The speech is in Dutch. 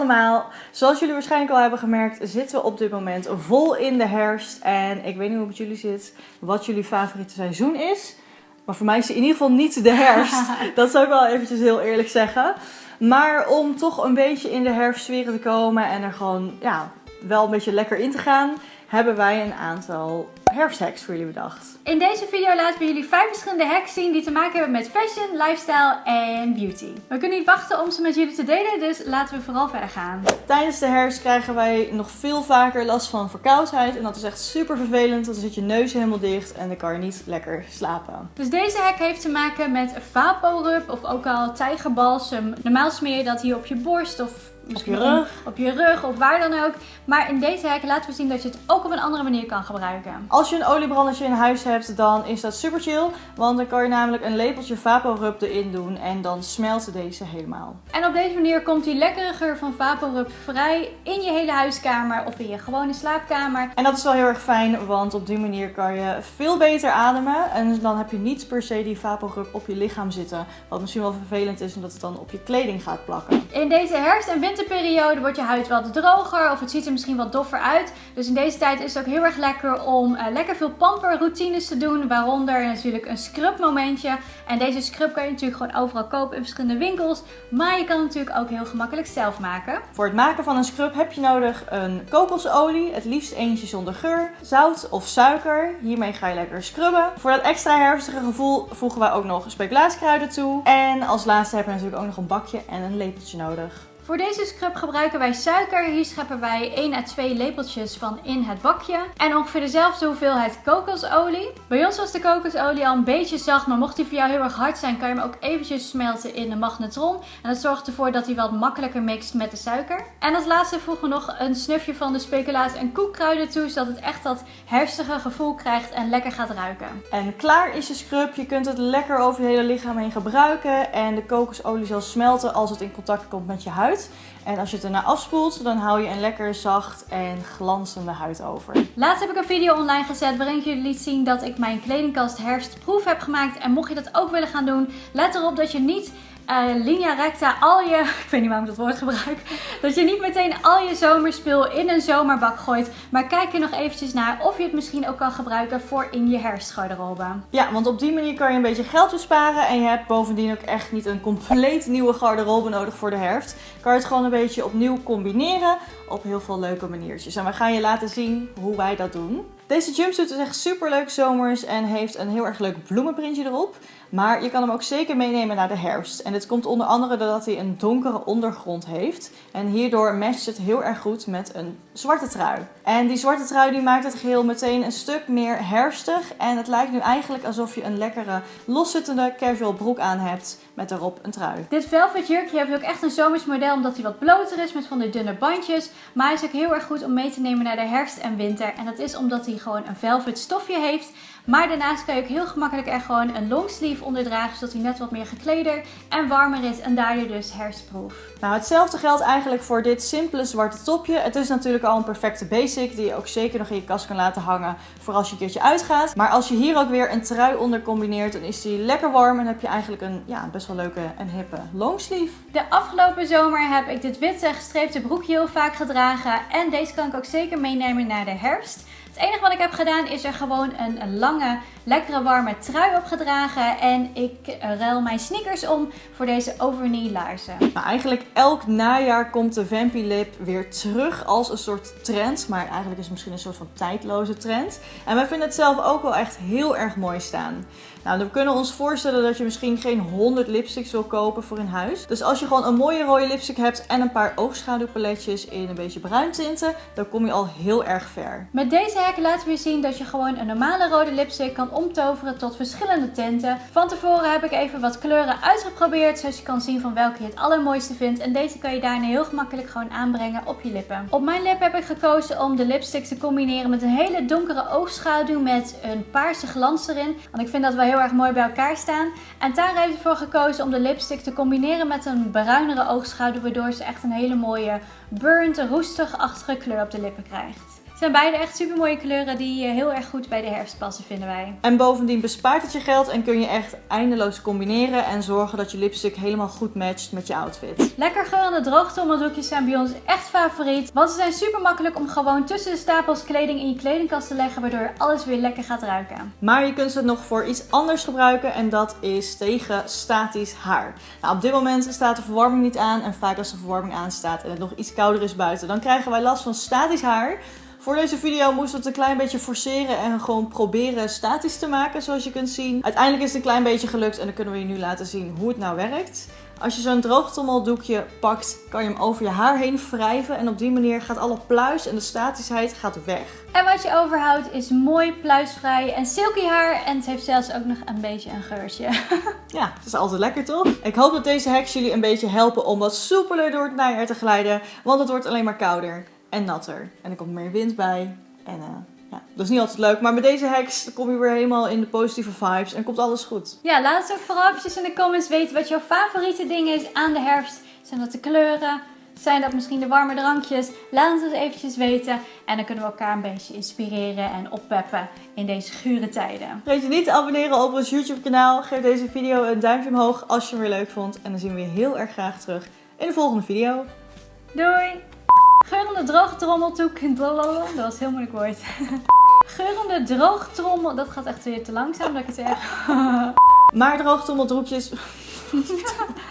allemaal. Zoals jullie waarschijnlijk al hebben gemerkt, zitten we op dit moment vol in de herfst. En ik weet niet hoe het met jullie zit, wat jullie favoriete seizoen is. Maar voor mij is het in ieder geval niet de herfst. dat zou ik wel eventjes heel eerlijk zeggen. Maar om toch een beetje in de herfstsferen te komen en er gewoon ja, wel een beetje lekker in te gaan, hebben wij een aantal herfsthacks voor jullie bedacht. In deze video laten we jullie vijf verschillende hacks zien die te maken hebben met fashion, lifestyle en beauty. We kunnen niet wachten om ze met jullie te delen, dus laten we vooral verder gaan. Tijdens de herfst krijgen wij nog veel vaker last van verkoudheid. En dat is echt super vervelend, want dan zit je neus helemaal dicht en dan kan je niet lekker slapen. Dus deze hack heeft te maken met VapoRub of ook al tijgerbalsem. Normaal smeer je dat hier op je borst of op je rug. Op je rug of waar dan ook. Maar in deze hack laten we zien dat je het ook op een andere manier kan gebruiken. Als je een oliebrandertje in huis hebt, dan is dat super chill. Want dan kan je namelijk een lepeltje VapoRub erin doen en dan smelt deze helemaal. En op deze manier komt die lekkere geur van VapoRub vrij in je hele huiskamer of in je gewone slaapkamer. En dat is wel heel erg fijn, want op die manier kan je veel beter ademen. En dan heb je niet per se die VapoRub op je lichaam zitten. Wat misschien wel vervelend is, omdat het dan op je kleding gaat plakken. In deze herfst- en winterperiode wordt je huid wat droger of het ziet er misschien wat doffer uit. Dus in deze tijd is het ook heel erg lekker om uh, lekker veel pamperroutines te doen. Waaronder natuurlijk een scrub momentje. En deze scrub kan je natuurlijk gewoon overal kopen in verschillende winkels. Maar je kan het natuurlijk ook heel gemakkelijk zelf maken. Voor het maken van een scrub heb je nodig een kokosolie. Het liefst eentje zonder geur. Zout of suiker. Hiermee ga je lekker scrubben. Voor dat extra herfstige gevoel voegen wij ook nog speculaaskruiden toe. En als laatste heb je natuurlijk ook nog een bakje en een lepeltje nodig. Voor deze scrub gebruiken wij suiker. Hier scheppen wij 1 à 2 lepeltjes van in het bakje. En ongeveer dezelfde hoeveelheid kokosolie. Bij ons was de kokosolie al een beetje zacht, maar mocht die voor jou heel erg hard zijn, kan je hem ook eventjes smelten in de magnetron. En dat zorgt ervoor dat hij wat makkelijker mixt met de suiker. En als laatste voegen we nog een snufje van de speculaas en koekkruiden toe, zodat het echt dat herstige gevoel krijgt en lekker gaat ruiken. En klaar is je scrub. Je kunt het lekker over je hele lichaam heen gebruiken. En de kokosolie zal smelten als het in contact komt met je huid. En als je het erna afspoelt, dan hou je een lekker zacht en glanzende huid over. Laatst heb ik een video online gezet waarin ik jullie liet zien dat ik mijn kledingkast herfstproef heb gemaakt. En mocht je dat ook willen gaan doen, let erop dat je niet uh, linea recta al je, ik weet niet waarom ik dat woord gebruik, dat je niet meteen al je zomerspul in een zomerbak gooit. Maar kijk er nog eventjes naar of je het misschien ook kan gebruiken voor in je herfstgarderobe. Ja, want op die manier kan je een beetje geld besparen en je hebt bovendien ook echt niet een compleet nieuwe garderobe nodig voor de herfst. Kan je het gewoon een beetje opnieuw combineren op heel veel leuke maniertjes. En we gaan je laten zien hoe wij dat doen. Deze jumpsuit is echt super leuk zomers en heeft een heel erg leuk bloemenprintje erop. Maar je kan hem ook zeker meenemen naar de herfst. En dit komt onder andere doordat hij een donkere ondergrond heeft. En hierdoor matcht het heel erg goed met een zwarte trui. En die zwarte trui die maakt het geheel meteen een stuk meer herfstig. En het lijkt nu eigenlijk alsof je een lekkere loszittende casual broek aan hebt met erop een trui. Dit velvet jurkje heeft ook echt een zomers model omdat hij wat bloter is met van die dunne bandjes. Maar hij is ook heel erg goed om mee te nemen naar de herfst en winter. En dat is omdat hij gewoon een velvet stofje heeft. Maar daarnaast kan je ook heel gemakkelijk er gewoon een longsleeve onder dragen. Zodat hij net wat meer gekleder en warmer is. En daardoor dus herfstproof. Nou, hetzelfde geldt eigenlijk voor dit simpele zwarte topje. Het is natuurlijk al een perfecte basic die je ook zeker nog in je kast kan laten hangen voor als je een keertje uitgaat. Maar als je hier ook weer een trui onder combineert, dan is die lekker warm en heb je eigenlijk een ja, best wel leuke en hippe longsleeve. De afgelopen zomer heb ik dit witte gestreepte broekje heel vaak gedragen. En deze kan ik ook zeker meenemen naar de herfst. Het enige wat ik heb gedaan is er gewoon een, lange, lekkere warme trui opgedragen. En ik ruil mijn sneakers om voor deze overknee laarzen. Nou, eigenlijk elk najaar komt de Vampy Lip weer terug als een soort trend. Maar eigenlijk is het misschien een soort van tijdloze trend. En wij vinden het zelf ook wel echt heel erg mooi staan. Nou, we kunnen ons voorstellen dat je misschien geen 100 lipsticks wil kopen voor in huis. Dus als je gewoon een mooie rode lipstick hebt en een paar oogschaduwpaletjes in een beetje bruin tinten, dan kom je al heel erg ver. Met deze hack laten we je zien dat je gewoon een normale rode lipstick kan omtoveren tot verschillende tinten. Van tevoren heb ik even wat kleuren uitgeprobeerd, zodat je kan zien van welke je het allermooiste vindt. En deze kan je daarna heel gemakkelijk gewoon aanbrengen op je lippen. Op mijn lip heb ik gekozen om de lipstick te combineren met een hele donkere oogschaduw met een paarse glans erin. Want ik vind dat wel heel erg mooi bij elkaar staan. En Tara heeft ervoor gekozen om de lipstick te combineren met een bruinere oogschaduw. Waardoor ze echt een hele mooie burnt, roestig-achtige kleur op de lippen krijgt. Zijn beide echt super mooie kleuren die eh, heel erg goed bij de herfst passen, vinden wij. En bovendien bespaart het je geld en kun je echt eindeloos combineren en zorgen dat je lipstick helemaal goed matcht met je outfit. Lekker geurende droogtrommeldoekjes zijn bij ons echt favoriet. Want ze zijn super makkelijk om gewoon tussen de stapels kleding in je kledingkast te leggen, waardoor alles weer lekker gaat ruiken. Maar je kunt ze nog voor iets anders gebruiken en dat is tegen statisch haar. Nou, op dit moment staat de verwarming niet aan en vaak als de verwarming aanstaat en het nog iets kouder is buiten, dan krijgen wij last van statisch haar. Voor deze video moesten we het een klein beetje forceren en gewoon proberen statisch te maken, zoals je kunt zien. Uiteindelijk is het een klein beetje gelukt en dan kunnen we je nu laten zien hoe het nou werkt. Als je zo'n droogtrommeldoekje pakt, kan je hem over je haar heen wrijven en op die manier gaat alle pluis en de statischheid gaat weg. En wat je overhoudt is mooi pluisvrij en silky haar en het heeft zelfs ook nog een beetje een geurtje. Ja, dat is altijd lekker toch? Ik hoop dat deze hacks jullie een beetje helpen om wat soepeler door het najaar te glijden, want het wordt alleen maar kouder en natter. En er komt meer wind bij. En uh, ja, dat is niet altijd leuk. Maar met deze hacks kom je weer helemaal in de positieve vibes en komt alles goed. Ja, laat ons ook vooral eventjes in de comments weten wat jouw favoriete ding is aan de herfst. Zijn dat de kleuren? Zijn dat misschien de warme drankjes? Laat ons dat eventjes weten. En dan kunnen we elkaar een beetje inspireren en oppeppen in deze gure tijden. Vergeet je niet te abonneren op ons YouTube kanaal. Geef deze video een duimpje omhoog als je hem weer leuk vond. En dan zien we je heel erg graag terug in de volgende video. Doei! Geurende droogtrommeltoek. Dat was heel moeilijk woord. Geurende droogtrommel. Dat gaat echt weer te langzaam dat ik het zeg. maar droogtrommeldroekjes.